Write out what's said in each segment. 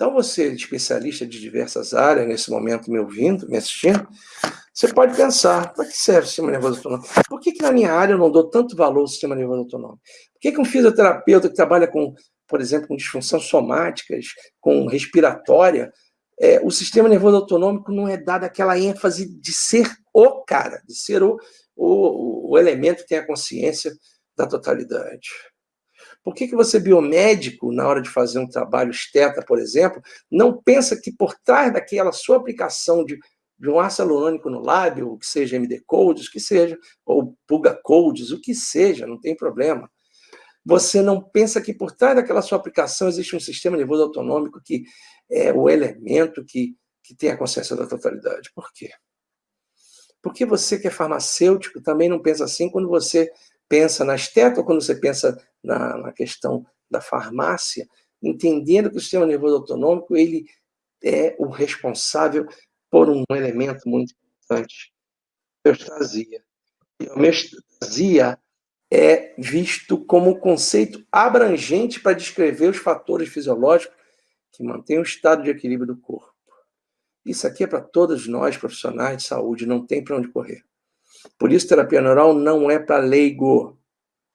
Então, você, especialista de diversas áreas, nesse momento me ouvindo, me assistindo, você pode pensar, para que serve o sistema nervoso autonômico? Por que, que na minha área eu não dou tanto valor ao sistema nervoso autonômico? Por que, que um fisioterapeuta que trabalha com, por exemplo, com disfunções somáticas, com respiratória, é, o sistema nervoso autonômico não é dado aquela ênfase de ser o cara, de ser o, o, o elemento que tem a consciência da totalidade? Por que, que você, biomédico, na hora de fazer um trabalho esteta, por exemplo, não pensa que por trás daquela sua aplicação de, de um ácido hialurônico no lábio, que seja MD Codes, que seja, ou Puga Codes, o que seja, não tem problema. Você não pensa que por trás daquela sua aplicação existe um sistema nervoso autonômico que é o elemento que, que tem a consciência da totalidade. Por quê? Porque você que é farmacêutico também não pensa assim quando você pensa na estética, quando você pensa na, na questão da farmácia, entendendo que o sistema nervoso autonômico ele é o responsável por um elemento muito importante, homeostasia. E a homeostasia é visto como um conceito abrangente para descrever os fatores fisiológicos que mantêm o estado de equilíbrio do corpo. Isso aqui é para todos nós, profissionais de saúde, não tem para onde correr. Por isso, terapia neural não é para leigo.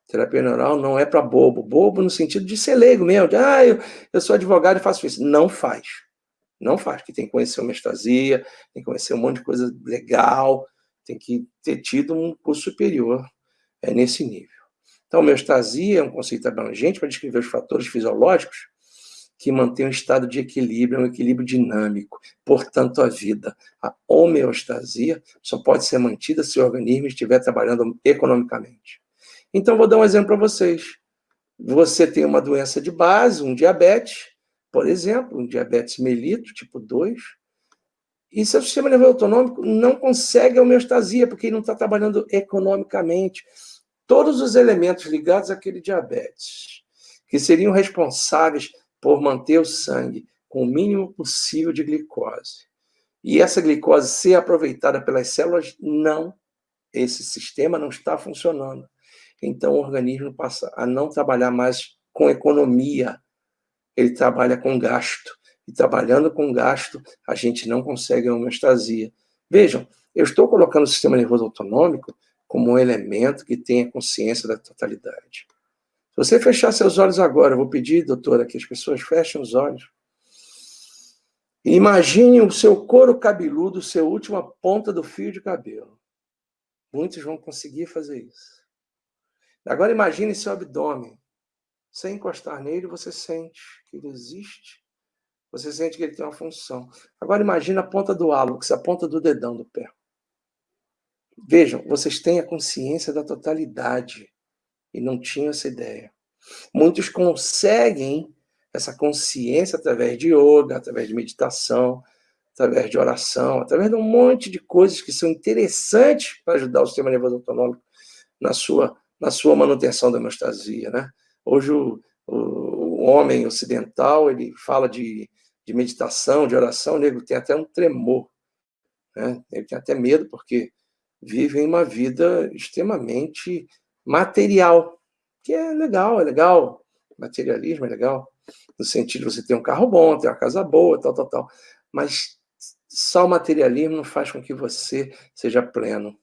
Terapia neural não é para bobo. Bobo no sentido de ser leigo mesmo. De, ah, eu, eu sou advogado e faço isso. Não faz. Não faz. Que tem que conhecer homeostasia, tem que conhecer um monte de coisa legal, tem que ter tido um curso superior é, nesse nível. Então, homeostasia é um conceito abrangente para descrever os fatores fisiológicos que mantém um estado de equilíbrio, um equilíbrio dinâmico. Portanto, a vida, a homeostasia, só pode ser mantida se o organismo estiver trabalhando economicamente. Então, vou dar um exemplo para vocês. Você tem uma doença de base, um diabetes, por exemplo, um diabetes melito, tipo 2, e seu sistema nervoso autonômico não consegue a homeostasia, porque ele não está trabalhando economicamente. Todos os elementos ligados àquele diabetes, que seriam responsáveis por manter o sangue com o mínimo possível de glicose. E essa glicose ser aproveitada pelas células, não. Esse sistema não está funcionando. Então, o organismo passa a não trabalhar mais com economia, ele trabalha com gasto. E trabalhando com gasto, a gente não consegue a homeostasia. Vejam, eu estou colocando o sistema nervoso autonômico como um elemento que tenha consciência da totalidade. Se você fechar seus olhos agora, eu vou pedir, doutora, que as pessoas fechem os olhos. imagine o seu couro cabeludo, a última ponta do fio de cabelo. Muitos vão conseguir fazer isso. Agora imagine seu abdômen. Sem encostar nele, você sente que ele existe. Você sente que ele tem uma função. Agora imagine a ponta do hálux, a ponta do dedão do pé. Vejam, vocês têm a consciência da totalidade e não tinham essa ideia. Muitos conseguem essa consciência através de yoga, através de meditação, através de oração, através de um monte de coisas que são interessantes para ajudar o sistema nervoso autonômico na sua, na sua manutenção da homeostasia. Né? Hoje o, o, o homem ocidental ele fala de, de meditação, de oração, o nego tem até um tremor. Né? Ele tem até medo porque vivem uma vida extremamente material, que é legal, é legal. Materialismo é legal, no sentido de você ter um carro bom, ter uma casa boa, tal, tal, tal. Mas só o materialismo não faz com que você seja pleno.